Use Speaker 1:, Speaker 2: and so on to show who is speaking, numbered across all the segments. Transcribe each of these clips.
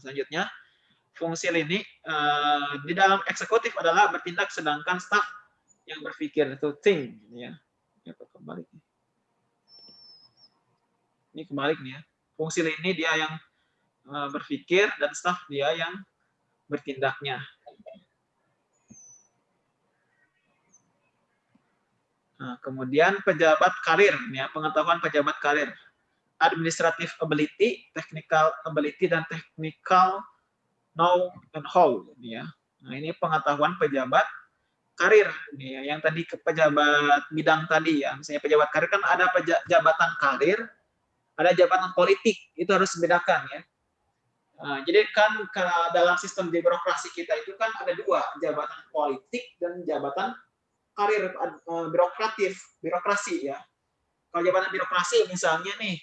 Speaker 1: Selanjutnya, fungsi lini uh, di dalam eksekutif adalah bertindak sedangkan staff yang berpikir itu think ya. Ya kembali. Ini kembali nih ya. Fungsi lini dia yang uh, berpikir dan staff dia yang bertindaknya. Nah, kemudian pejabat karir, ya, pengetahuan pejabat karir, administrative ability, technical ability, dan technical know and how. Ya. Nah, ini pengetahuan pejabat karir. Ya, yang tadi ke pejabat bidang tadi, ya, misalnya pejabat karir kan ada jabatan karir, ada jabatan politik, itu harus dibedakan ya. Nah, jadi kan dalam sistem birokrasi kita itu kan ada dua, jabatan politik dan jabatan karir uh, birokratif, birokrasi ya. Kalau jabatan birokrasi misalnya nih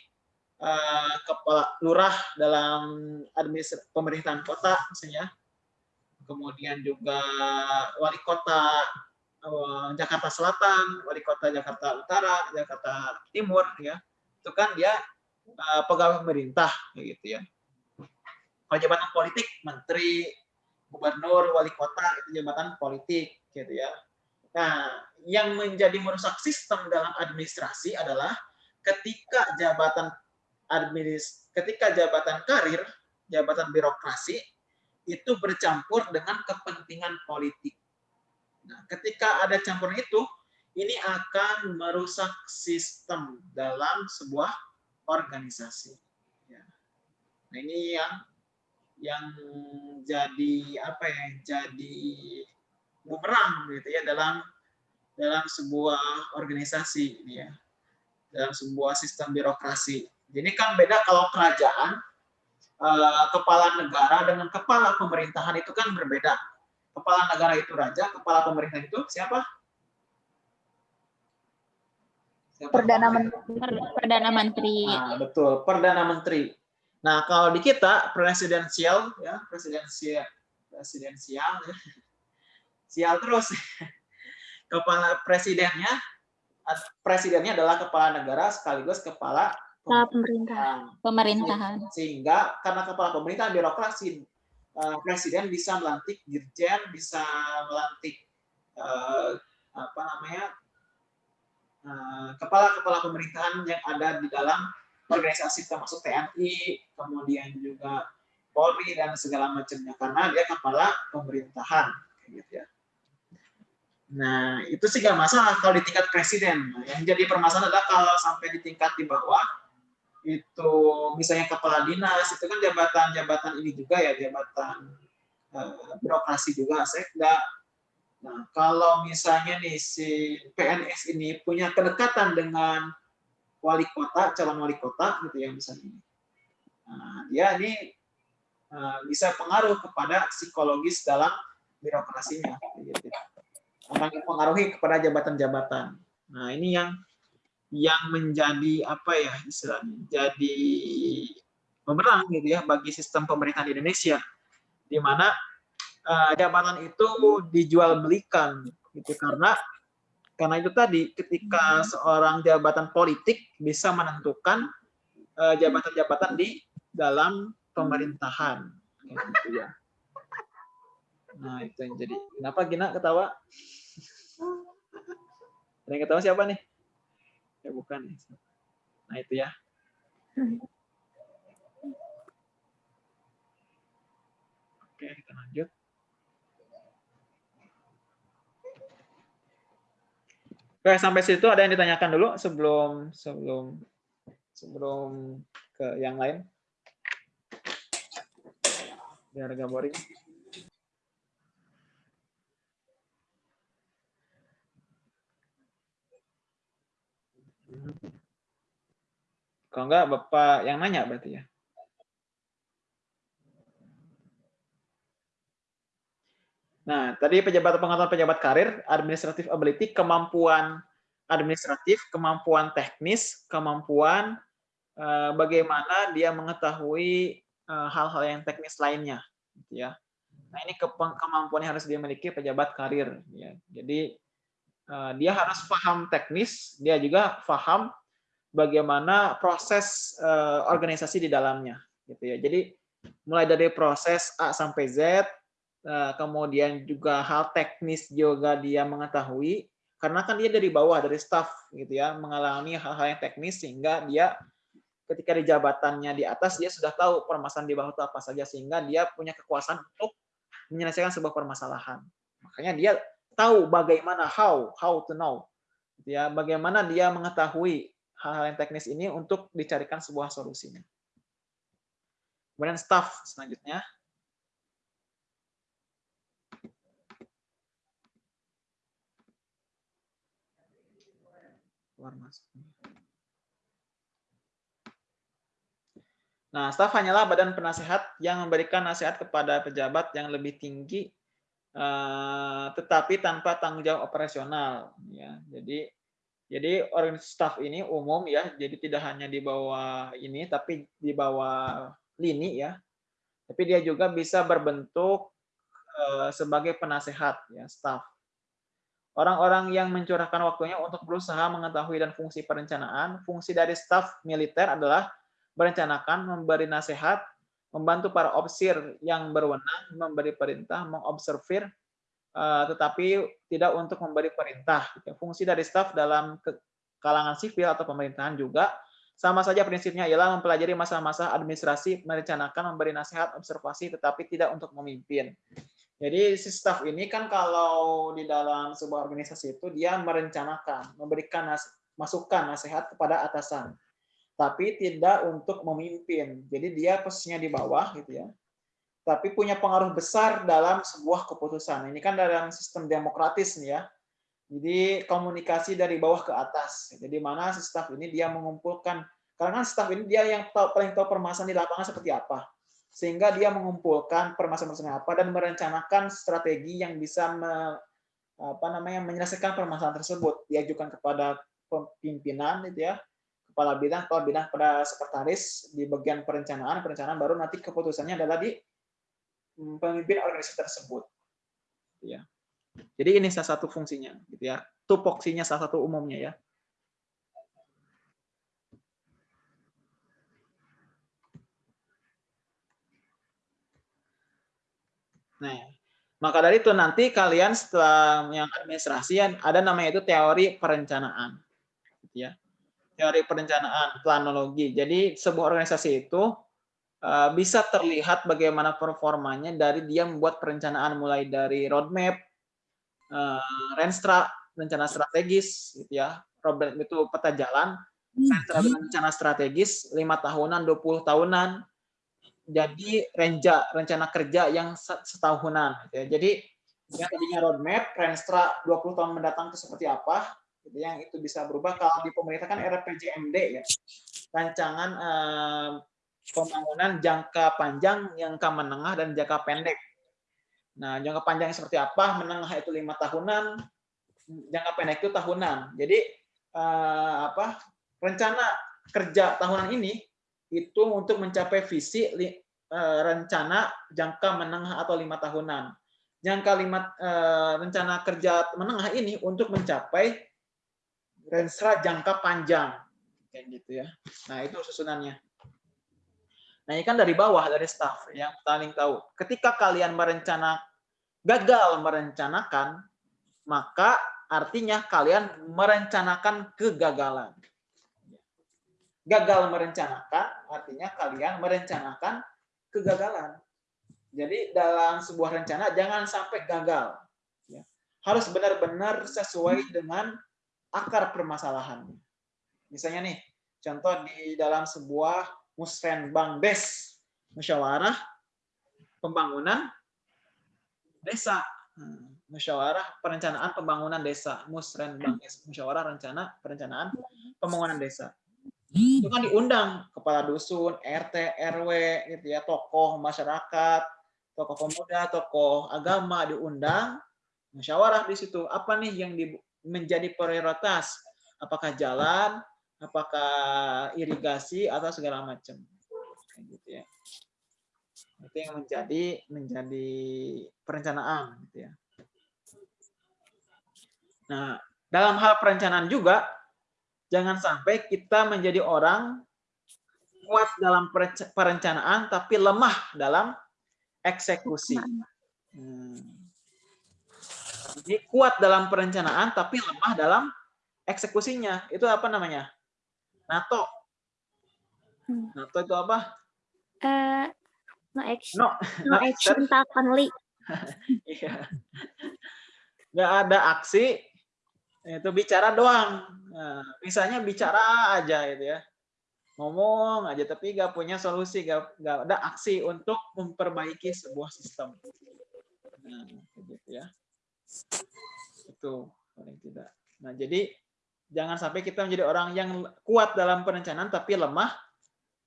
Speaker 1: uh, kepala lurah dalam administrasi pemerintahan kota misalnya, kemudian juga wali kota uh, Jakarta Selatan, wali kota Jakarta Utara, Jakarta Timur ya, itu kan dia uh, pegawai pemerintah gitu ya. Kalau jabatan politik, menteri, gubernur, wali kota itu jabatan politik gitu ya. Nah, yang menjadi merusak sistem dalam administrasi adalah ketika jabatan administ ketika jabatan karir, jabatan birokrasi itu bercampur dengan kepentingan politik. Nah, ketika ada campur itu, ini akan merusak sistem dalam sebuah organisasi. Ya. Nah, ini yang yang jadi apa ya? Jadi bumerang gitu ya dalam dalam sebuah organisasi ini ya dalam sebuah sistem birokrasi. Jadi kan beda kalau kerajaan eh, kepala negara dengan kepala pemerintahan itu kan berbeda. Kepala negara itu raja, kepala pemerintahan itu siapa?
Speaker 2: siapa Perdana Menteri. Perdana Menteri.
Speaker 1: Nah, betul, Perdana Menteri. Nah, kalau di kita presidensial ya, presidensial presidensial ya sial terus. Kepala presidennya presidennya adalah kepala negara sekaligus kepala
Speaker 2: pemerintahan. Pemerintahan.
Speaker 1: Sehingga karena kepala pemerintahan birokrasi eh, presiden bisa melantik dirjen, bisa melantik eh, apa namanya eh, kepala-kepala pemerintahan yang ada di dalam organisasi termasuk TNI, kemudian juga Polri dan segala macamnya karena dia kepala pemerintahan gitu ya. Nah, itu sih nggak masalah kalau di tingkat presiden. Yang jadi permasalahan adalah kalau sampai di tingkat di bawah, itu misalnya kepala dinas, itu kan jabatan-jabatan ini juga ya, jabatan uh, birokrasi juga, sekda. Nah, kalau misalnya nih si PNS ini punya kedekatan dengan wali kota, calon wali kota gitu ya misalnya. Nah, dia ini uh, bisa pengaruh kepada psikologis dalam birokrasinya. Gitu akan mempengaruhi kepada jabatan-jabatan. Nah, ini yang yang menjadi apa ya istilahnya jadi pemerang gitu ya bagi sistem pemerintahan di Indonesia di mana uh, jabatan itu dijual belikan gitu karena karena itu tadi ketika seorang jabatan politik bisa menentukan eh, jabatan-jabatan uh, di dalam pemerintahan gitu ya. Nah, itu yang jadi. Kenapa Gina ketawa? Ada yang ketawa siapa nih? Ya bukan. Nah, itu ya. Oke, kita lanjut. Oke, sampai situ ada yang ditanyakan dulu sebelum sebelum sebelum ke yang lain. Biar agak boring. Kalau enggak, Bapak yang nanya berarti ya? Nah, tadi pejabat pengetahuan pejabat karir, administrative ability, kemampuan administratif, kemampuan teknis, kemampuan uh, bagaimana dia mengetahui eh, hal-hal yang teknis lainnya, gitu ya. Nah, ini ke kemampuan yang harus dimiliki pejabat karir. Ya. Jadi dia harus paham teknis, dia juga paham bagaimana proses uh, organisasi di dalamnya gitu ya. Jadi mulai dari proses A sampai Z, eh, kemudian juga hal teknis juga dia mengetahui, karena kan dia dari bawah, dari staff gitu ya, mengalami hal-hal yang teknis sehingga dia ketika di jabatannya di atas dia sudah tahu permasalahan di bawah itu apa saja sehingga dia punya kekuasaan untuk menyelesaikan sebuah permasalahan. Makanya dia tahu bagaimana how how to know gitu ya, bagaimana dia mengetahui hal-hal yang teknis ini untuk dicarikan sebuah solusinya. Kemudian staff selanjutnya. Keluar masuk. Nah, staf hanyalah badan penasehat yang memberikan nasihat kepada pejabat yang lebih tinggi, tetapi tanpa tanggung jawab operasional. Ya, jadi jadi orang staff ini umum ya, jadi tidak hanya di bawah ini, tapi di bawah lini ya. Tapi dia juga bisa berbentuk uh, sebagai penasehat ya, staff. Orang-orang yang mencurahkan waktunya untuk berusaha mengetahui dan fungsi perencanaan, fungsi dari staf militer adalah merencanakan, memberi nasihat, membantu para opsir yang berwenang, memberi perintah, mengobservir, uh, tetapi tidak untuk memberi perintah. Fungsi dari staf dalam kalangan sipil atau pemerintahan juga sama saja prinsipnya ialah mempelajari masa-masa administrasi, merencanakan, memberi nasihat, observasi, tetapi tidak untuk memimpin. Jadi si staff ini kan kalau di dalam sebuah organisasi itu dia merencanakan, memberikan nas masukan, nasihat kepada atasan, tapi tidak untuk memimpin. Jadi dia posisinya di bawah gitu ya. Tapi punya pengaruh besar dalam sebuah keputusan. Ini kan dalam sistem demokratis nih ya jadi komunikasi dari bawah ke atas. Jadi mana si staff ini dia mengumpulkan karena staff ini dia yang tahu, paling tahu permasalahan di lapangan seperti apa. Sehingga dia mengumpulkan permasalahan apa dan merencanakan strategi yang bisa me, apa namanya menyelesaikan permasalahan tersebut. Diajukan kepada pimpinan itu ya, kepala bidang, kepala bidang pada sekretaris di bagian perencanaan, perencanaan baru nanti keputusannya adalah di mm, pemimpin organisasi tersebut. Ya. Jadi ini salah satu fungsinya, gitu ya. Tupoksinya salah satu umumnya ya. Nah, maka dari itu nanti kalian setelah yang administrasi ada namanya itu teori perencanaan, gitu ya. Teori perencanaan, planologi. Jadi sebuah organisasi itu eh, bisa terlihat bagaimana performanya dari dia membuat perencanaan mulai dari roadmap, uh, Renstra rencana strategis gitu ya problem itu peta jalan Renstra rencana strategis lima tahunan 20 tahunan jadi renja rencana kerja yang setahunan gitu ya. jadi yang tadinya roadmap Renstra 20 tahun mendatang itu seperti apa gitu yang itu bisa berubah kalau di pemerintah kan RPJMD ya rancangan eh, pembangunan jangka panjang jangka menengah dan jangka pendek Nah, jangka panjangnya seperti apa? Menengah itu lima tahunan, jangka pendek itu tahunan. Jadi eh, apa? Rencana kerja tahunan ini itu untuk mencapai visi eh, rencana jangka menengah atau lima tahunan. Jangka lima eh, rencana kerja menengah ini untuk mencapai renstra jangka panjang, kayak gitu ya. Nah itu susunannya. Nah, ini kan dari bawah, dari staff yang paling tahu. Ketika kalian merencana gagal merencanakan, maka artinya kalian merencanakan kegagalan. Gagal merencanakan artinya kalian merencanakan kegagalan. Jadi dalam sebuah rencana jangan sampai gagal. Ya. Harus benar-benar sesuai dengan akar permasalahan. Misalnya nih, contoh di dalam sebuah musrenbang des musyawarah pembangunan desa. Hmm, musyawarah perencanaan pembangunan desa. Musrenbang des musyawarah rencana perencanaan pembangunan desa. Itu kan diundang kepala dusun RT RW gitu ya tokoh masyarakat tokoh pemuda tokoh agama diundang musyawarah di situ. Apa nih yang di, menjadi prioritas apakah jalan apakah irigasi atau segala macam gitu ya itu yang menjadi menjadi perencanaan gitu ya nah dalam hal perencanaan juga jangan sampai kita menjadi orang kuat dalam perencanaan tapi lemah dalam eksekusi. Hmm. Jadi kuat dalam perencanaan tapi lemah dalam eksekusinya. Itu apa namanya? NATO. Hmm. NATO itu apa?
Speaker 2: Uh, no action. No, no, no action, action only.
Speaker 1: Iya. Nggak ada aksi, itu bicara doang. Nah, misalnya bicara aja gitu ya. Ngomong aja tapi nggak punya solusi, nggak nggak ada aksi untuk memperbaiki sebuah sistem. Nah, gitu ya. Itu paling tidak. Nah, jadi jangan sampai kita menjadi orang yang kuat dalam perencanaan tapi lemah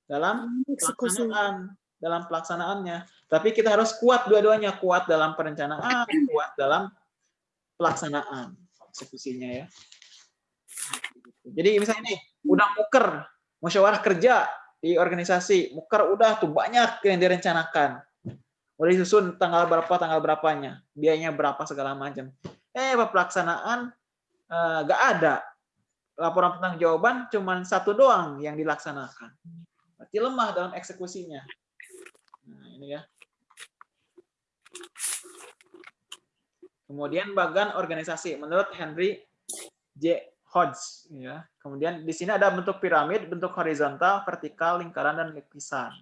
Speaker 1: dalam pelaksanaan dalam pelaksanaannya. Tapi kita harus kuat dua-duanya, kuat dalam perencanaan, kuat dalam pelaksanaan eksekusinya ya. Jadi misalnya ini udah muker musyawarah kerja di organisasi, muker udah tuh banyak yang direncanakan. Udah disusun tanggal berapa, tanggal berapanya, biayanya berapa segala macam. Eh, pelaksanaan eh, nggak uh, ada. Laporan tentang jawaban cuma satu doang yang dilaksanakan. Berarti lemah dalam eksekusinya. Nah, ini ya. Kemudian bagan organisasi menurut Henry J. Hodge ya. Kemudian di sini ada bentuk piramid, bentuk horizontal, vertikal, lingkaran dan lukisan.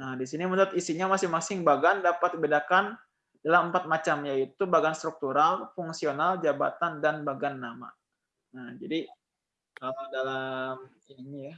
Speaker 1: Nah, di sini menurut isinya masing-masing bagan dapat dibedakan dalam empat macam yaitu bagan struktural, fungsional, jabatan dan bagan nama. Nah, jadi kalau dalam ini ya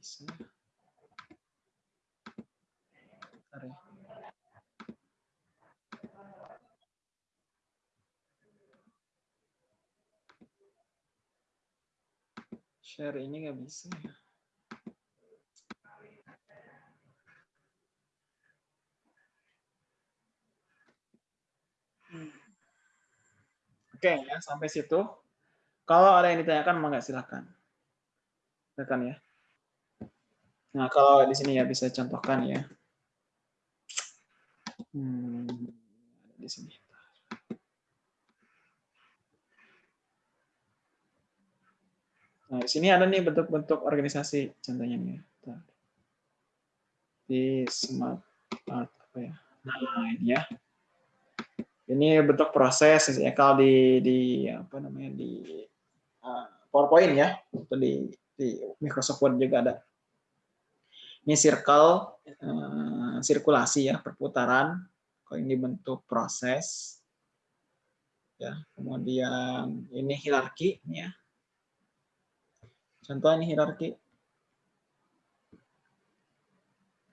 Speaker 1: bisa. Ya. Share ini nggak bisa ya. Hmm. Oke ya sampai situ. Kalau ada yang ditanyakan, maka silakan. Silakan ya. Nah, kalau di sini ya bisa contohkan ya. Hmm, di sini. Nah, di sini ada nih bentuk-bentuk organisasi contohnya nih. Di smart art apa ya? Nah, ini ya. Ini bentuk proses ya kalau di di apa namanya di uh, PowerPoint ya atau di di Microsoft Word juga ada ini circle, uh, sirkulasi ya, perputaran. Kalau ini bentuk proses. Ya, kemudian ini hierarki ya. Contoh ini hierarki.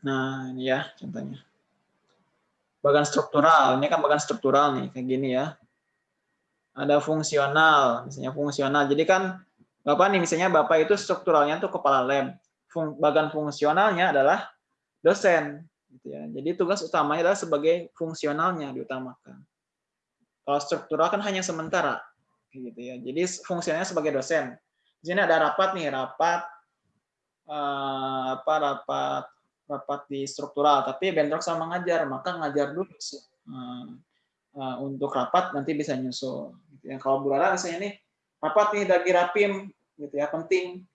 Speaker 1: Nah, ini ya contohnya. Bagan struktural, ini kan bagan struktural nih, kayak gini ya. Ada fungsional, misalnya fungsional. Jadi kan Bapak nih, misalnya Bapak itu strukturalnya tuh kepala lab fung, bagian fungsionalnya adalah dosen. Gitu ya. Jadi tugas utamanya adalah sebagai fungsionalnya diutamakan. Kalau struktural kan hanya sementara, gitu ya. Jadi fungsinya sebagai dosen. Di sini ada rapat nih, rapat uh, apa rapat rapat di struktural, tapi bentrok sama ngajar, maka ngajar dulu uh, uh, untuk rapat nanti bisa nyusul. Gitu ya. Kalau Bu misalnya nih rapat nih dari rapim, gitu ya penting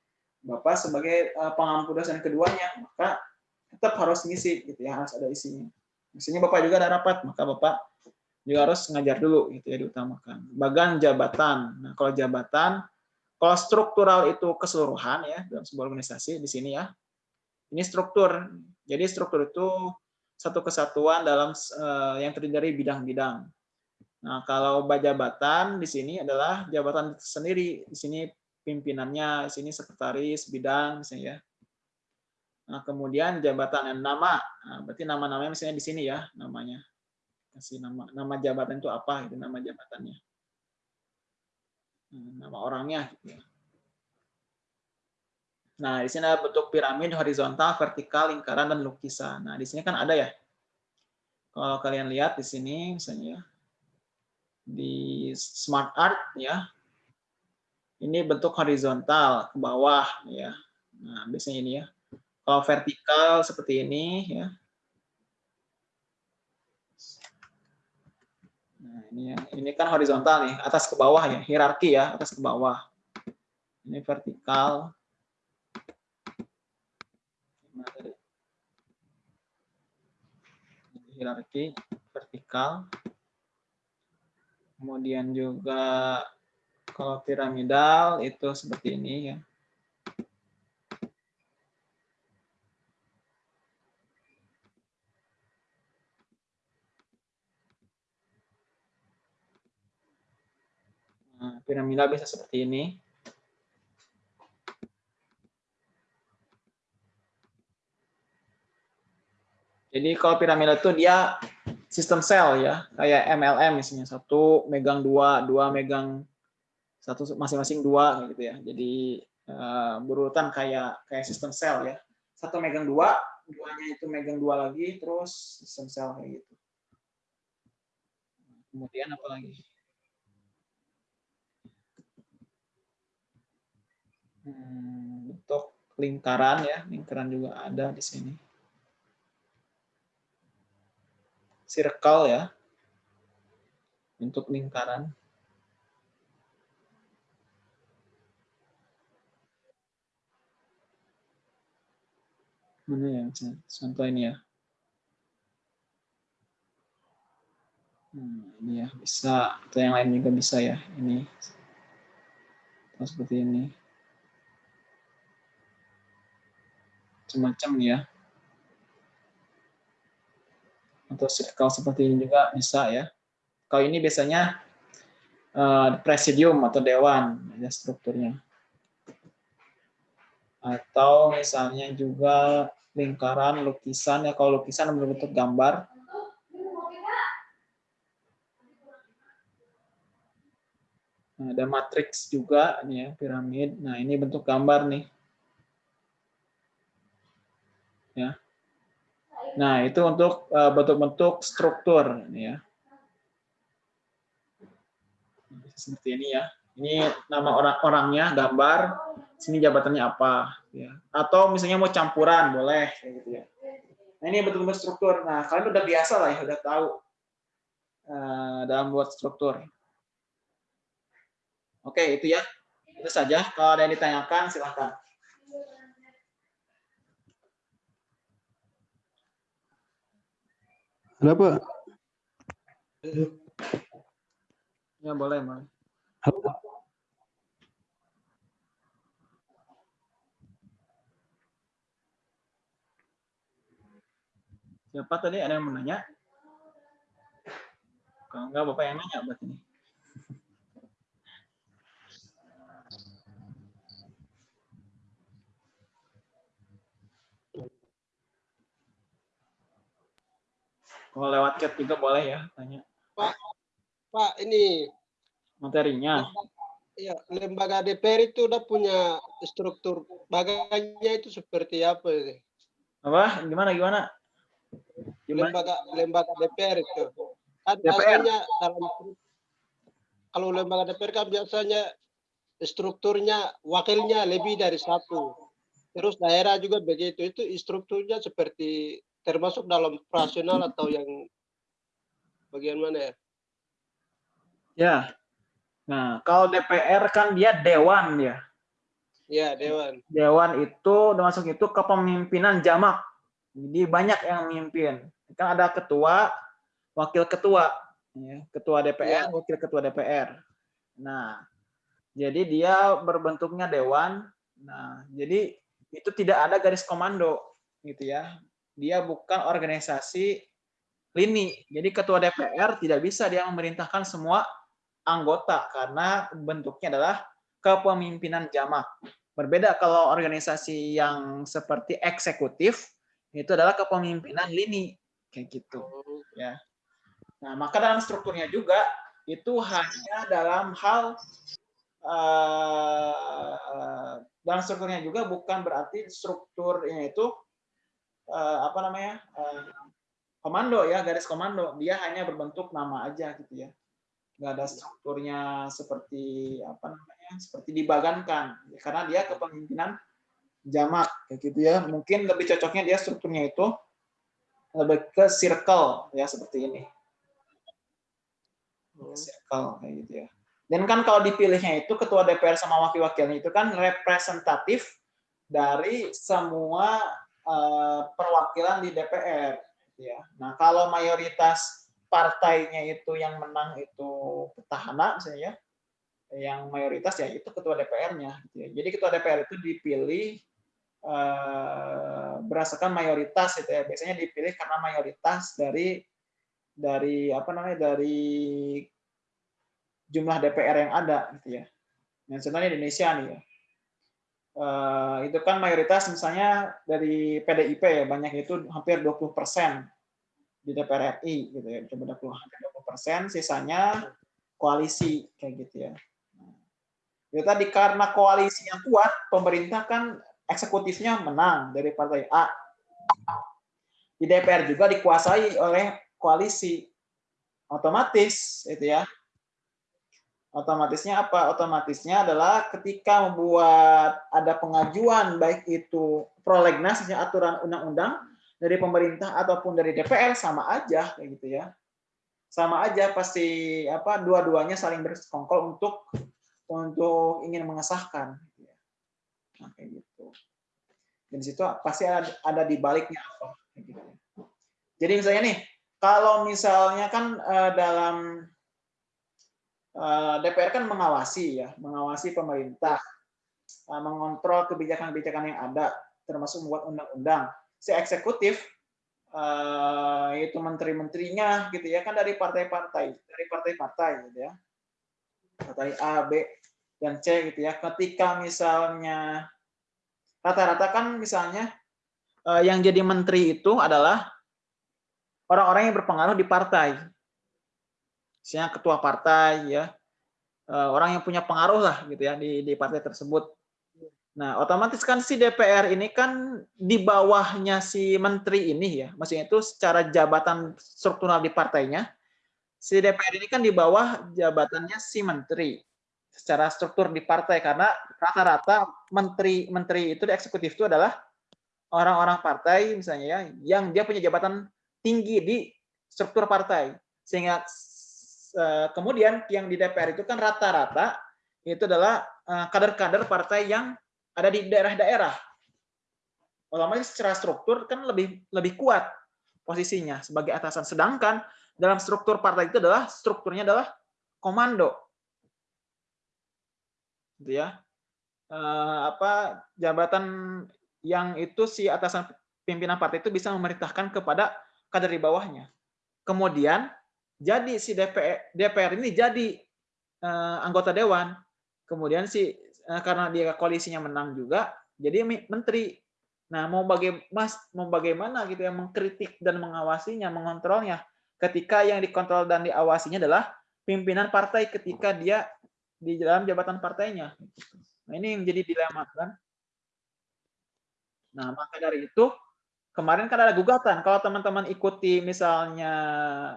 Speaker 1: Bapak sebagai uh, pengampu dosen keduanya, maka tetap harus ngisi gitu ya, harus ada isinya. Isinya Bapak juga ada rapat, maka Bapak juga harus ngajar dulu gitu ya diutamakan. Bagan jabatan. Nah, kalau jabatan kalau struktural itu keseluruhan ya dalam sebuah organisasi di sini ya. Ini struktur. Jadi struktur itu satu kesatuan dalam uh, yang terdiri dari bidang-bidang. Nah, kalau jabatan di sini adalah jabatan sendiri. Di sini pimpinannya, sini sekretaris bidang misalnya ya. Nah, kemudian jabatan dan nama. Nah, berarti nama-namanya misalnya di sini ya namanya. Kasih nama nama jabatan itu apa itu nama jabatannya. Nah, nama orangnya. Nah, di sini ada bentuk piramid horizontal, vertikal, lingkaran dan lukisan. Nah, di sini kan ada ya. Kalau kalian lihat di sini misalnya ya. di smart art ya ini bentuk horizontal ke bawah ya nah biasanya ini ya kalau vertikal seperti ini ya nah ini ya. Ini kan horizontal nih atas ke bawah ya hierarki ya atas ke bawah. Ini vertikal. Hierarki vertikal. Kemudian juga kalau piramidal itu seperti ini ya. Piramidal bisa seperti ini. Jadi kalau piramidal itu dia sistem sel ya, kayak MLM misalnya satu megang dua, dua megang satu masing-masing dua gitu ya. Jadi uh, berurutan kayak kayak sistem sel ya. Satu megang dua, duanya itu megang dua lagi, terus sistem sel kayak gitu. Kemudian apa lagi? Hmm, bentuk lingkaran ya, lingkaran juga ada di sini. circle ya untuk lingkaran. Mana ya contoh ini ya. Hmm, ini ya bisa atau yang lain juga bisa ya ini atau seperti ini macam-macam ya atau circle seperti ini juga bisa ya. Kalau ini biasanya uh, presidium atau dewan ya strukturnya. Atau misalnya juga lingkaran lukisan ya kalau lukisan berbentuk gambar. Ada matriks juga ini ya piramid. Nah, ini bentuk gambar nih. Ya. Nah, itu untuk eh, bentuk-bentuk struktur ya. Seperti ini ya. Ini nama orang-orangnya, gambar, sini jabatannya apa ya. Atau misalnya mau campuran boleh gitu ya. Nah, ini bentuk-bentuk struktur. Nah, kalian udah biasa lah ya, udah tahu uh, dalam buat struktur. Oke, itu ya. Itu saja. Kalau ada yang ditanyakan silahkan.
Speaker 3: Kenapa?
Speaker 1: Ya boleh, boleh. Siapa tadi ada yang menanya? Kalau enggak Bapak yang nanya buat ini. Kalau lewat chat juga boleh ya, tanya.
Speaker 4: Pak, Pak ini
Speaker 1: materinya.
Speaker 4: Iya, lembaga DPR itu udah punya struktur baganya itu seperti apa ini?
Speaker 1: Apa? Gimana gimana?
Speaker 4: gimana? Lembaga lembaga DPR itu. Kan
Speaker 1: DPR.
Speaker 4: biasanya dalam kalau lembaga DPR kan biasanya strukturnya wakilnya lebih dari satu. Terus daerah juga begitu. Itu strukturnya seperti termasuk dalam operasional atau yang bagian mana ya?
Speaker 1: Ya. Nah, kalau DPR kan dia dewan ya.
Speaker 4: Ya, dewan.
Speaker 1: Dewan itu termasuk itu kepemimpinan jamak. Jadi banyak yang memimpin. Kan ada ketua, wakil ketua, ya. ketua DPR, ya. wakil ketua DPR. Nah, jadi dia berbentuknya dewan. Nah, jadi itu tidak ada garis komando gitu ya dia bukan organisasi lini. Jadi ketua DPR tidak bisa dia memerintahkan semua anggota karena bentuknya adalah kepemimpinan jamak. Berbeda kalau organisasi yang seperti eksekutif itu adalah kepemimpinan lini kayak gitu ya. Nah, maka dalam strukturnya juga itu hanya dalam hal uh, dalam strukturnya juga bukan berarti strukturnya itu uh, apa namanya uh, komando ya garis komando. Dia hanya berbentuk nama aja gitu ya. Nggak ada strukturnya seperti apa namanya seperti dibagankan. Karena dia kepemimpinan jamak kayak gitu ya. Mungkin lebih cocoknya dia strukturnya itu lebih ke circle ya seperti ini. Oh. circle kayak gitu ya. Dan kan kalau dipilihnya itu ketua DPR sama wakil-wakilnya itu kan representatif dari semua uh, perwakilan di DPR gitu ya. Nah kalau mayoritas partainya itu yang menang itu petahana misalnya yang mayoritas ya itu ketua DPR-nya gitu ya. jadi ketua DPR itu dipilih eh, berdasarkan mayoritas itu ya. Biasanya dipilih karena mayoritas dari dari apa namanya dari jumlah DPR yang ada gitu ya. Dan sebenarnya Indonesia nih ya uh, itu kan mayoritas misalnya dari PDIP ya banyak itu hampir 20 persen di DPR RI gitu ya coba 20 persen sisanya koalisi kayak gitu ya. Nah, itu tadi karena koalisi yang kuat pemerintah kan eksekutifnya menang dari partai A. Di DPR juga dikuasai oleh koalisi. Otomatis itu ya otomatisnya apa otomatisnya adalah ketika membuat ada pengajuan baik itu prolegnas aturan undang-undang dari pemerintah ataupun dari DPR sama aja kayak gitu ya. Sama aja pasti apa dua-duanya saling bersekongkol untuk untuk ingin mengesahkan gitu ya. Nah, kayak gitu. Dan situ pasti ada, ada di baliknya apa gitu. Ya. Jadi misalnya nih, kalau misalnya kan uh, dalam eh, DPR kan mengawasi ya, mengawasi pemerintah, uh, mengontrol kebijakan-kebijakan yang ada, termasuk membuat undang-undang. Si eksekutif uh, itu menteri-menterinya gitu ya kan dari partai-partai dari partai-partai gitu ya. Partai A B dan C gitu ya. Ketika misalnya rata-rata kan misalnya yang jadi menteri itu adalah orang-orang yang berpengaruh di partai misalnya ketua partai ya. Uh, orang yang punya pengaruh lah gitu ya di di partai tersebut. Nah, otomatis kan si DPR ini kan di bawahnya si menteri ini ya, maksudnya itu secara jabatan struktural di partainya, si DPR ini kan di bawah jabatannya si menteri. Secara struktur di partai karena rata-rata menteri-menteri itu di eksekutif itu adalah orang-orang partai misalnya ya, yang dia punya jabatan tinggi di struktur partai. Sehingga eh, kemudian yang di DPR itu kan rata-rata itu adalah eh, kader-kader partai yang ada di daerah-daerah. Otomatis secara struktur kan lebih lebih kuat posisinya sebagai atasan. Sedangkan dalam struktur partai itu adalah strukturnya adalah komando. Gitu ya. Eh, apa jabatan yang itu si atasan pimpinan partai itu bisa memerintahkan kepada kader di bawahnya. Kemudian jadi si DPR, DPR ini jadi eh, anggota dewan. Kemudian si Eh, karena dia koalisinya menang juga, jadi menteri. Nah, mau bagaimana, mas, mau bagaimana gitu ya mengkritik dan mengawasinya, mengontrolnya, ketika yang dikontrol dan diawasinya adalah pimpinan partai ketika dia di dalam jabatan partainya. Nah, ini yang jadi dilema kan. Nah, maka dari itu kemarin kan ada gugatan. Kalau teman-teman ikuti misalnya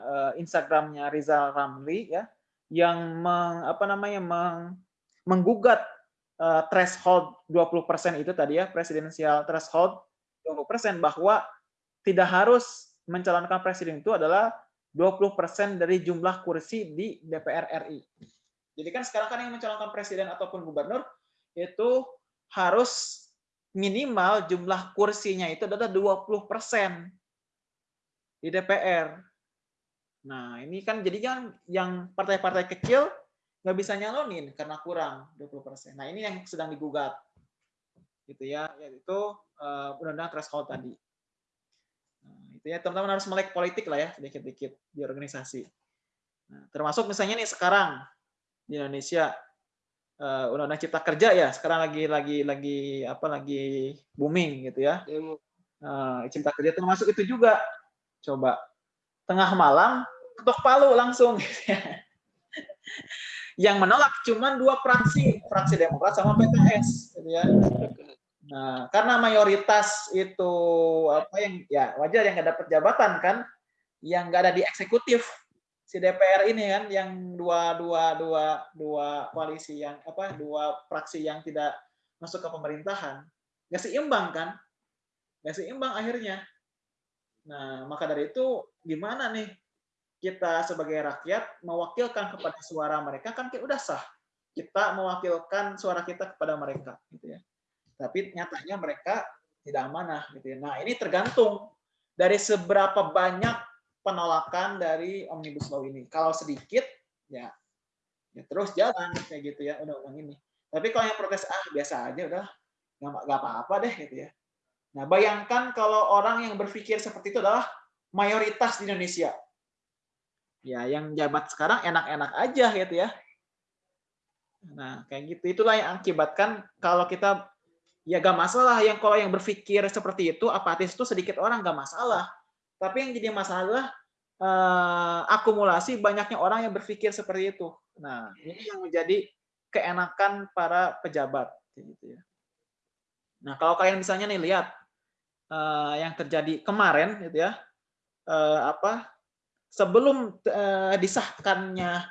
Speaker 1: uh, Instagramnya Rizal Ramli ya, yang meng, apa namanya meng, menggugat uh, threshold 20% itu tadi ya, presidensial threshold 20% bahwa tidak harus mencalonkan presiden itu adalah 20% dari jumlah kursi di DPR RI. Jadi kan sekarang kan yang mencalonkan presiden ataupun gubernur itu harus minimal jumlah kursinya itu adalah 20% di DPR. Nah, ini kan jadi kan yang partai-partai kecil nggak bisa nyalonin karena kurang 20%. Nah, ini yang sedang digugat. Gitu ya, yaitu uh, undang-undang threshold tadi. Nah, itu ya teman-teman harus melek politik lah ya sedikit-sedikit di organisasi. Nah, termasuk misalnya nih sekarang di Indonesia undang-undang cipta kerja ya sekarang lagi lagi lagi apa lagi booming gitu ya. Uh, cipta kerja termasuk itu juga. Coba tengah malam ketok palu langsung gitu ya yang menolak cuma dua fraksi, fraksi Demokrat sama PTS, gitu ya. Nah, karena mayoritas itu apa yang ya wajar yang nggak dapat jabatan kan, yang nggak ada di eksekutif, si DPR ini kan yang dua dua dua dua koalisi yang apa dua fraksi yang tidak masuk ke pemerintahan nggak seimbang kan? Nggak seimbang akhirnya. Nah maka dari itu gimana nih kita sebagai rakyat mewakilkan kepada suara mereka? Kan kita udah sah. Kita mewakilkan suara kita kepada mereka gitu ya. Tapi nyatanya mereka tidak amanah gitu ya. Nah ini tergantung dari seberapa banyak penolakan dari omnibus law ini. Kalau sedikit, ya, ya terus jalan kayak gitu ya undang-undang ini. Tapi kalau yang protes ah biasa aja udah nggak apa-apa deh gitu ya. Nah bayangkan kalau orang yang berpikir seperti itu adalah mayoritas di Indonesia. Ya yang jabat sekarang enak-enak aja gitu ya. Nah kayak gitu itulah yang akibatkan kalau kita ya gak masalah yang kalau yang berpikir seperti itu apatis itu sedikit orang gak masalah tapi yang jadi masalah uh, akumulasi banyaknya orang yang berpikir seperti itu. Nah, ini yang menjadi keenakan para pejabat gitu ya. Nah, kalau kalian misalnya nih lihat uh, yang terjadi kemarin gitu ya. Uh, apa sebelum uh, disahkannya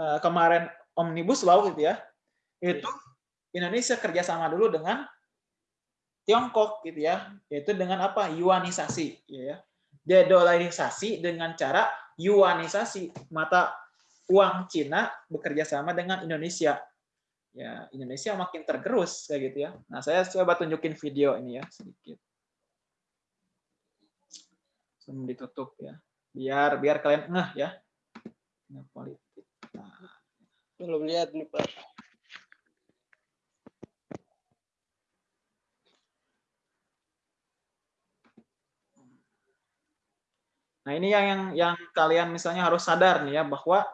Speaker 1: uh, kemarin omnibus law gitu ya. Itu Indonesia kerjasama dulu dengan Tiongkok gitu ya, yaitu dengan apa? Yuanisasi, ya. Dedolarisasi dengan cara yuanisasi mata uang Cina bekerja sama dengan Indonesia. Ya, Indonesia makin tergerus kayak gitu ya. Nah, saya coba tunjukin video ini ya sedikit. Sebelum ditutup ya. Biar biar kalian ngeh ya. Nah, politik. Nah.
Speaker 4: Belum lihat nih, Pak.
Speaker 1: Nah, ini yang yang yang kalian misalnya harus sadar nih ya bahwa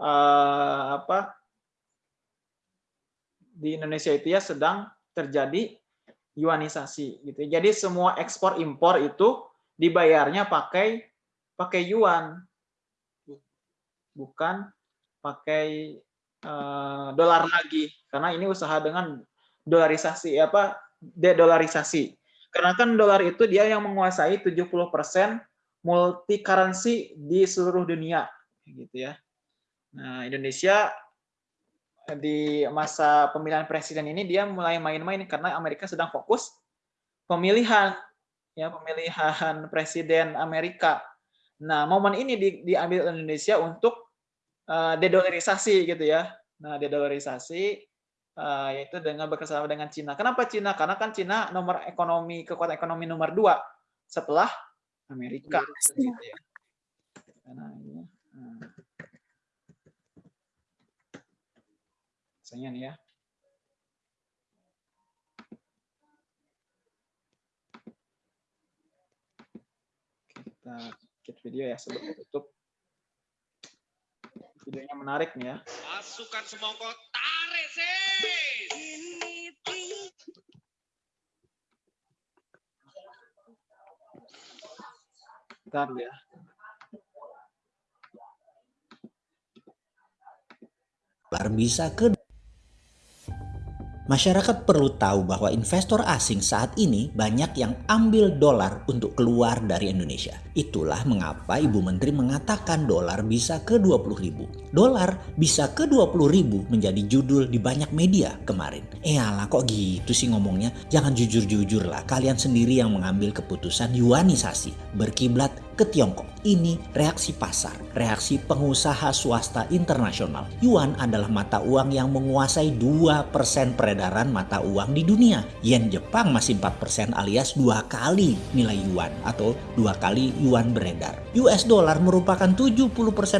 Speaker 1: uh, apa di Indonesia itu ya sedang terjadi yuanisasi gitu. Jadi semua ekspor impor itu dibayarnya pakai pakai yuan. Bukan pakai uh, dolar lagi karena ini usaha dengan dolarisasi apa dedolarisasi. Karena kan dolar itu dia yang menguasai 70% multi currency di seluruh dunia gitu ya. Nah, Indonesia di masa pemilihan presiden ini dia mulai main-main karena Amerika sedang fokus pemilihan ya pemilihan presiden Amerika. Nah, momen ini di, diambil Indonesia untuk uh, dedolarisasi gitu ya. Nah, dedolarisasi uh, yaitu dengan bekerjasama dengan Cina. Kenapa Cina? Karena kan Cina nomor ekonomi kekuatan ekonomi nomor dua setelah Amerika gitu ya. Nah, ini. Nah. Misalnya nih ya. Kita kit video ya sebelum tutup. Videonya menarik nih ya. Pasukan semongko tarik sih. Bentar ya.
Speaker 3: bisa ke Masyarakat perlu tahu bahwa investor asing saat ini banyak yang ambil dolar untuk keluar dari Indonesia. Itulah mengapa Ibu Menteri mengatakan dolar bisa ke 20 ribu. Dolar bisa ke 20 ribu menjadi judul di banyak media kemarin. Eh alah kok gitu sih ngomongnya? Jangan jujur-jujur lah. Kalian sendiri yang mengambil keputusan yuanisasi. Berkiblat ke Tiongkok. Ini reaksi pasar, reaksi pengusaha swasta internasional. Yuan adalah mata uang yang menguasai 2% peredaran mata uang di dunia. Yen Jepang masih 4% alias dua kali nilai yuan atau dua kali yuan beredar. US dollar merupakan 70%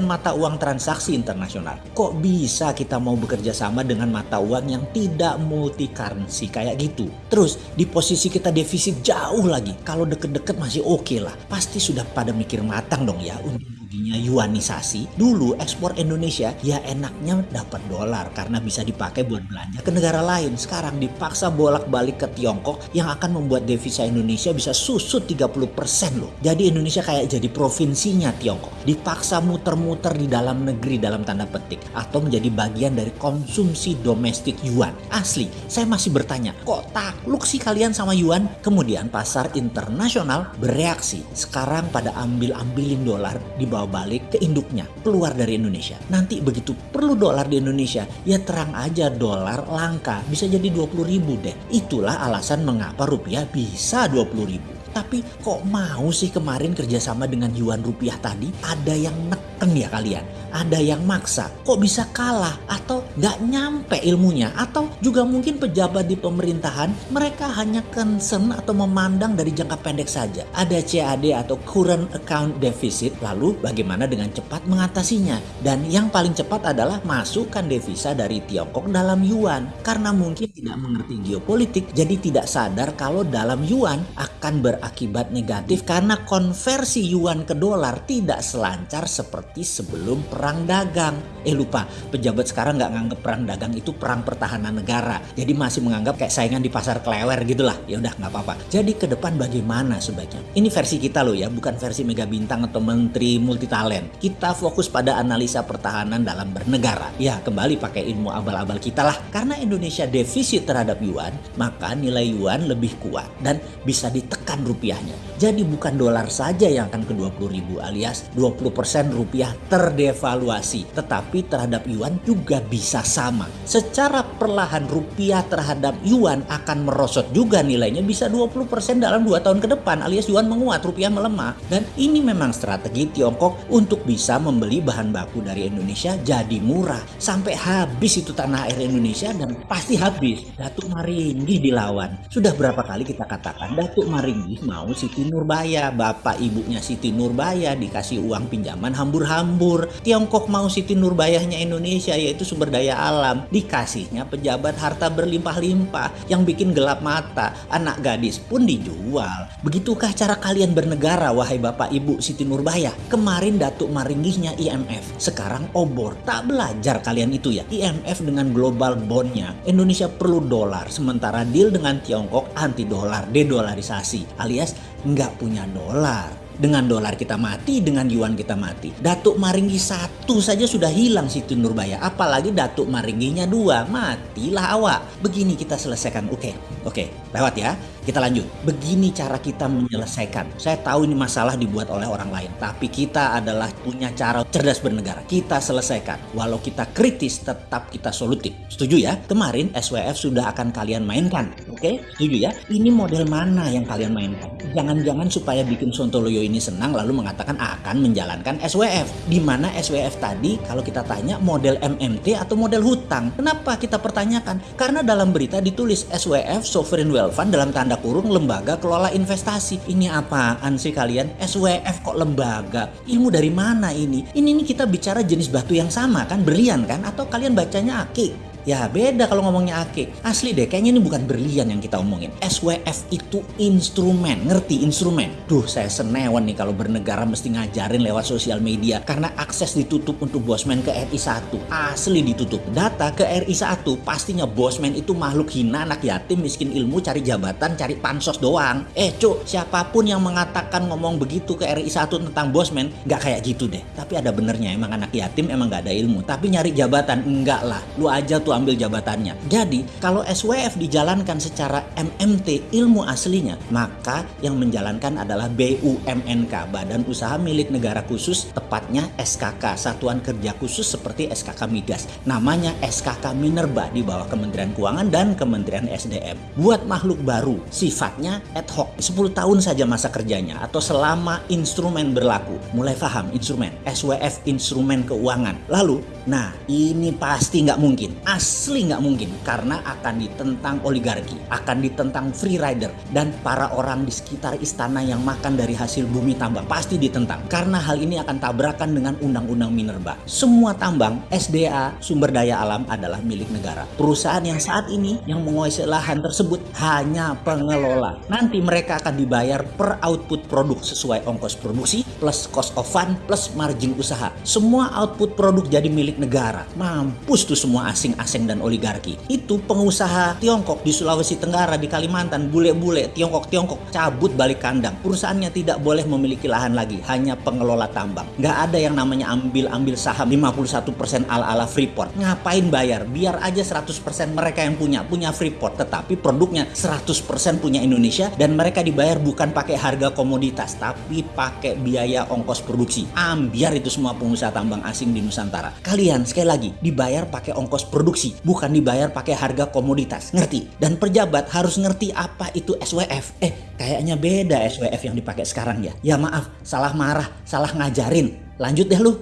Speaker 3: mata uang transaksi internasional. Kok bisa kita mau bekerja sama dengan mata uang yang tidak multi currency kayak gitu? Terus di posisi kita defisit jauh lagi. Kalau deket-deket masih oke okay lah. Pasti sudah pada mikir matang dong ya untuk terjadinya yuanisasi, dulu ekspor Indonesia ya enaknya dapat dolar karena bisa dipakai buat belanja ke negara lain. Sekarang dipaksa bolak-balik ke Tiongkok yang akan membuat devisa Indonesia bisa susut 30% loh. Jadi Indonesia kayak jadi provinsinya Tiongkok. Dipaksa muter-muter di dalam negeri dalam tanda petik atau menjadi bagian dari konsumsi domestik yuan. Asli, saya masih bertanya, kok takluk sih kalian sama yuan? Kemudian pasar internasional bereaksi. Sekarang pada ambil-ambilin dolar dibawa balik ke induknya, keluar dari Indonesia. Nanti begitu perlu dolar di Indonesia, ya terang aja dolar langka, bisa jadi 20 ribu deh. Itulah alasan mengapa rupiah bisa 20 ribu. Tapi kok mau sih kemarin kerjasama dengan Yuan Rupiah tadi? Ada yang neken ya kalian? Ada yang maksa? Kok bisa kalah? Atau nggak nyampe ilmunya? Atau juga mungkin pejabat di pemerintahan mereka hanya concern atau memandang dari jangka pendek saja. Ada CAD atau current account deficit. Lalu bagaimana dengan cepat mengatasinya? Dan yang paling cepat adalah masukkan devisa dari Tiongkok dalam Yuan. Karena mungkin tidak mengerti geopolitik jadi tidak sadar kalau dalam Yuan akan ber berakibat negatif karena konversi yuan ke dolar tidak selancar seperti sebelum perang dagang. Eh lupa, pejabat sekarang nggak nganggap perang dagang itu perang pertahanan negara. Jadi masih menganggap kayak saingan di pasar kelewer gitulah. Ya udah nggak apa-apa. Jadi ke depan bagaimana sebaiknya? Ini versi kita loh ya, bukan versi mega bintang atau menteri multitalent. Kita fokus pada analisa pertahanan dalam bernegara. Ya kembali pakai ilmu abal-abal kita lah. Karena Indonesia defisit terhadap yuan, maka nilai yuan lebih kuat dan bisa ditekan rupiahnya. Jadi bukan dolar saja yang akan ke 20 ribu alias 20% rupiah terdevaluasi. Tetapi terhadap yuan juga bisa sama. Secara perlahan rupiah terhadap yuan akan merosot juga nilainya bisa 20% dalam 2 tahun ke depan alias yuan menguat rupiah melemah. Dan ini memang strategi Tiongkok untuk bisa membeli bahan baku dari Indonesia jadi murah. Sampai habis itu tanah air Indonesia dan pasti habis. Datuk Maringgi dilawan. Sudah berapa kali kita katakan Datuk Maringgi mau Siti Nurbaya, bapak ibunya Siti Nurbaya dikasih uang pinjaman hambur-hambur. Tiongkok mau Siti Nurbayahnya Indonesia yaitu sumber daya alam, dikasihnya pejabat harta berlimpah-limpah yang bikin gelap mata. Anak gadis pun dijual. Begitukah cara kalian bernegara wahai bapak ibu Siti Nurbaya? Kemarin Datuk Maringgihnya IMF, sekarang obor. Tak belajar kalian itu ya. IMF dengan global bondnya, Indonesia perlu dolar, sementara deal dengan Tiongkok anti dolar, dedolarisasi alias nggak punya dolar. Dengan dolar kita mati, dengan yuan kita mati. Datuk Maringgi satu saja sudah hilang Siti Nurbaya. Apalagi Datuk Maringginya dua. Matilah awak. Begini kita selesaikan. Oke, oke. Lewat ya. Kita lanjut. Begini cara kita menyelesaikan. Saya tahu ini masalah dibuat oleh orang lain. Tapi kita adalah punya cara cerdas bernegara. Kita selesaikan. Walau kita kritis, tetap kita solutif. Setuju ya? Kemarin SWF sudah akan kalian mainkan. Oke? Setuju ya? Ini model mana yang kalian mainkan? Jangan-jangan supaya bikin Sontoloyo ini senang lalu mengatakan akan menjalankan SWF. Di mana SWF tadi kalau kita tanya model MMT atau model hutang. Kenapa kita pertanyakan? Karena dalam berita ditulis SWF Sovereign Wealth Fund dalam tanda tanda kurung lembaga kelola investasi. Ini apaan sih kalian? SWF kok lembaga? Ilmu dari mana ini? Ini nih kita bicara jenis batu yang sama kan? Berlian kan? Atau kalian bacanya akik? Ya beda kalau ngomongnya ake. Asli deh, kayaknya ini bukan berlian yang kita omongin. SWF itu instrumen, ngerti instrumen? Duh, saya senewan nih kalau bernegara mesti ngajarin lewat sosial media karena akses ditutup untuk bosman ke RI 1. Asli ditutup. Data ke RI 1 pastinya bosman itu makhluk hina, anak yatim, miskin ilmu, cari jabatan, cari pansos doang. Eh cuk, siapa pun yang mengatakan ngomong begitu ke RI 1 tentang bosman, nggak kayak gitu deh. Tapi ada benernya, emang anak yatim emang nggak ada ilmu. Tapi nyari jabatan, enggak lah. Lu aja tuh ambil jabatannya. Jadi kalau SWF dijalankan secara MMT ilmu aslinya, maka yang menjalankan adalah BUMNK, Badan Usaha Milik Negara Khusus, tepatnya SKK, Satuan Kerja Khusus seperti SKK Migas. Namanya SKK Minerba di bawah Kementerian Keuangan dan Kementerian SDM. Buat makhluk baru, sifatnya ad hoc, 10 tahun saja masa kerjanya atau selama instrumen berlaku. Mulai paham instrumen, SWF instrumen keuangan. Lalu Nah, ini pasti nggak mungkin. Asli nggak mungkin. Karena akan ditentang oligarki, akan ditentang free rider, dan para orang di sekitar istana yang makan dari hasil bumi tambang. Pasti ditentang. Karena hal ini akan tabrakan dengan undang-undang minerba. Semua tambang, SDA, sumber daya alam adalah milik negara. Perusahaan yang saat ini yang menguasai lahan tersebut hanya pengelola. Nanti mereka akan dibayar per output produk sesuai ongkos produksi plus cost of fund plus margin usaha. Semua output produk jadi milik negara. Mampus tuh semua asing-asing dan oligarki. Itu pengusaha Tiongkok di Sulawesi Tenggara, di Kalimantan, bule-bule Tiongkok-Tiongkok cabut balik kandang. Perusahaannya tidak boleh memiliki lahan lagi, hanya pengelola tambang. Nggak ada yang namanya ambil-ambil saham 51% ala-ala Freeport. Ngapain bayar? Biar aja 100% mereka yang punya, punya Freeport. Tetapi produknya 100% punya Indonesia dan mereka dibayar bukan pakai harga komoditas, tapi pakai biaya ongkos produksi. Ambiar itu semua pengusaha tambang asing di Nusantara. Kalian sekali lagi dibayar pakai ongkos produksi, bukan dibayar pakai harga komoditas. Ngerti? Dan pejabat harus ngerti apa itu SWF. Eh, kayaknya beda SWF yang dipakai sekarang ya. Ya maaf, salah marah, salah ngajarin. Lanjut deh lu.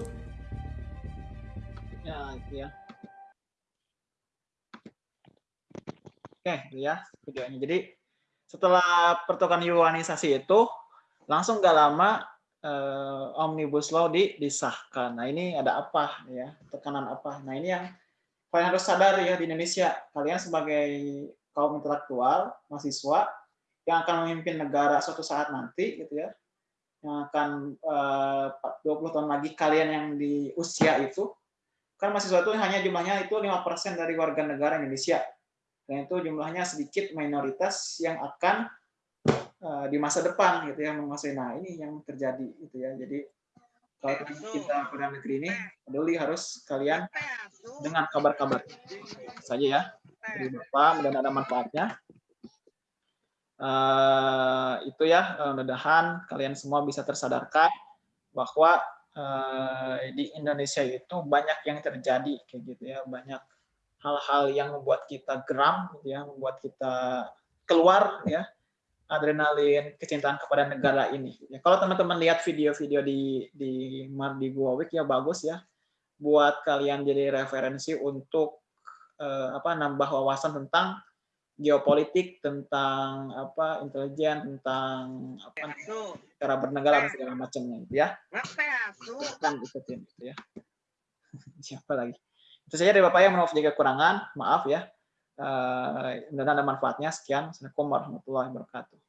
Speaker 1: Oke, ya videonya. Jadi setelah pertukaran yuanisasi itu langsung gak lama eh, omnibus law di, disahkan. Nah ini ada apa ya tekanan apa? Nah ini yang kalian harus sadar ya di Indonesia. Kalian sebagai kaum intelektual, mahasiswa yang akan memimpin negara suatu saat nanti gitu ya, yang akan eh, 20 tahun lagi kalian yang di usia itu, kan mahasiswa itu hanya jumlahnya itu 5% dari warga negara Indonesia dan itu jumlahnya sedikit minoritas yang akan uh, di masa depan gitu ya menguasai. Nah ini yang terjadi gitu ya. Jadi kalau kita pada negeri ini peduli harus kalian dengan kabar-kabar. Saja ya. Dari bapak dan ada manfaatnya. Uh, itu ya mudah-mudahan kalian semua bisa tersadarkan bahwa uh, di Indonesia itu banyak yang terjadi kayak gitu ya. Banyak hal-hal yang membuat kita geram, gitu ya, membuat kita keluar ya adrenalin kecintaan kepada negara ini. Ya, kalau teman-teman lihat video-video di di Mardi Gua Week ya bagus ya, buat kalian jadi referensi untuk eh, apa nambah wawasan tentang geopolitik, tentang apa intelijen, tentang apa cara bernegara dan segala macamnya, gitu ya. Kan ikutin, gitu ya. Siapa lagi? Itu saja dari Bapak yang maaf jika kekurangan, maaf ya. Dan ada manfaatnya. Sekian. Assalamualaikum warahmatullahi wabarakatuh.